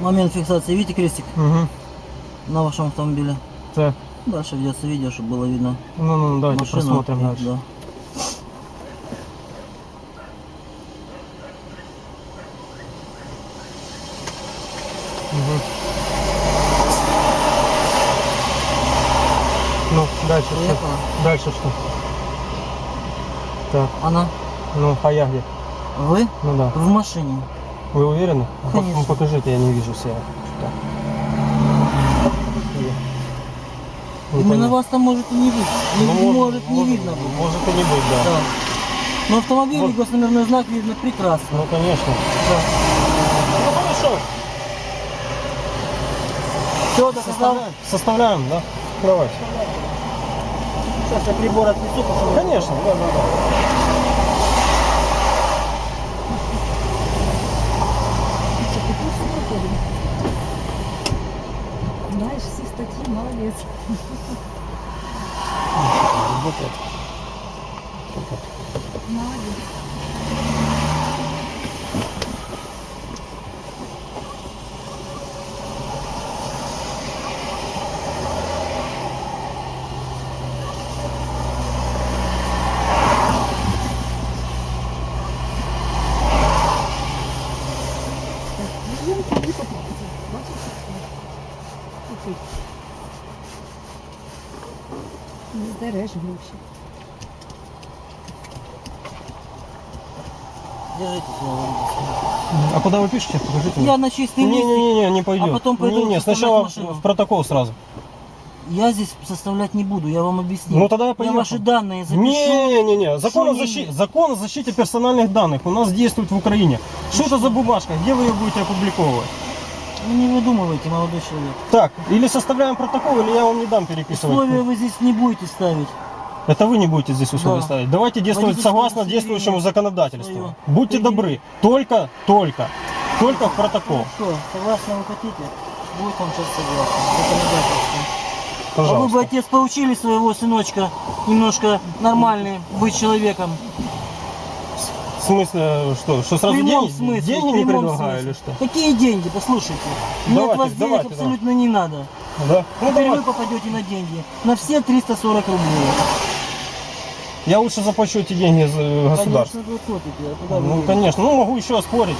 Момент фиксации. Видите крестик Угу. на вашем автомобиле? Так. Дальше ведется видео, чтобы было видно Ну, ну, давайте машину. посмотрим и- дальше. Да. Мгм. Ну, дальше что? Приехала. Дальше что? Так, Она? ну, а я где? Вы? Ну да. В машине. Вы уверены? Конечно. ну, покажите, я не вижу себя. Не Именно вас там может и не быть. Не, Ну, не может, не видно быть. Может и не быть, да. Да. Но автомобиль Вот. и госномерной знак видно прекрасно. Ну, конечно. Да. Ну, хорошо. Все, доказал. Составляем, составляем да? Давайте. Сейчас я прибор отнесу. Конечно, да, да, да. Знаешь все статьи, молодец. Вот это. Молодец. Не. А куда вы пишете? Покажите мне. Я на чистый лист. Не-не-не, не пойдет. А потом пойду Не, не, сначала машину. в протокол сразу. Я здесь составлять не буду, я вам объясню. Ну, тогда я я поехал. ваши данные запишу. Не-не-не, закон о, защите, закон о защите персональных данных у нас действует в Украине. Что это за бумажка? Где вы ее будете опубликовывать? Вы не выдумывайте, молодой человек. Так, или составляем протокол, или я вам не дам переписывать. Условия вы здесь не будете ставить. Это вы не будете здесь условия Да. ставить. Давайте действовать согласно действующему законодательству. свое. Будьте Предъявите. добры. Только, только, только в протокол. Что, согласно вы хотите? Будет вам сейчас согласно. Законодательство. А вы бы, Пожалуйста. отец, поучили своего сыночка немножко нормальный быть человеком. В смысле, что? Что В сразу прямом деньги, смысле. деньги в не предлагаю смысле. или что? Какие деньги? Послушайте. Мне от вас денег абсолютно не надо. Да? Ну Теперь давай. вы попадете на деньги. На все 340 рублей. Я лучше заплачу эти деньги за государству. Конечно, вы копите. А куда вы Ну, денете? конечно. Ну, могу еще оспорить.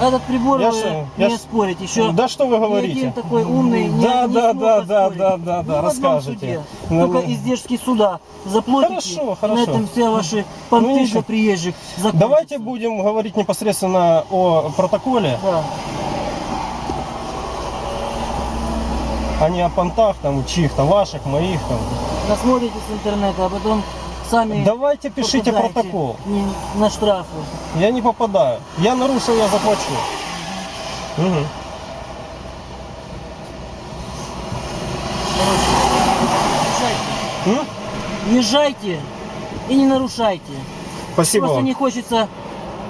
Этот прибор Я вы ж- не я спорить. Еще Да что вы говорите? один такой умный не, Да, не да, да, да, оспорить. да, да, да, в одном расскажете. суде. Ну, Только ну. издержки суда заплатите. Хорошо, и На хорошо. этом все ваши понты Ну, для приезжих закончатся. Давайте будем говорить непосредственно о протоколе, Да. а не о понтах там чьих-то, ваших, моих там. Насмотрите с интернета, а потом сами Давайте пишите протокол. не- на штрафы. Я не попадаю. Я нарушил, я заплачу. Езжайте. М? Езжайте и не нарушайте. Спасибо Просто вам. не хочется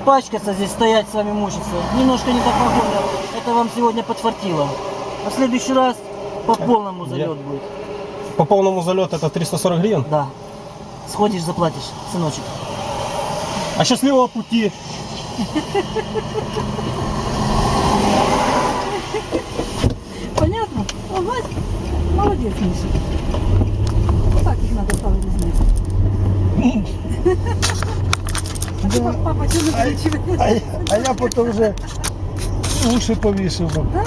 пачкаться здесь, стоять с вами мучиться. Немножко не так погода. Это вам сегодня подфартило. А в следующий раз по полному залет будет. По полному залету это 340 гривен. Да. Сходишь, заплатишь, сыночек. А счастливого пути. Понятно? Ага. Молодец, Миша. Вот так их надо ставить вниз. А папа, что закручивает? А, я- а я потім вже уші повішив. Да,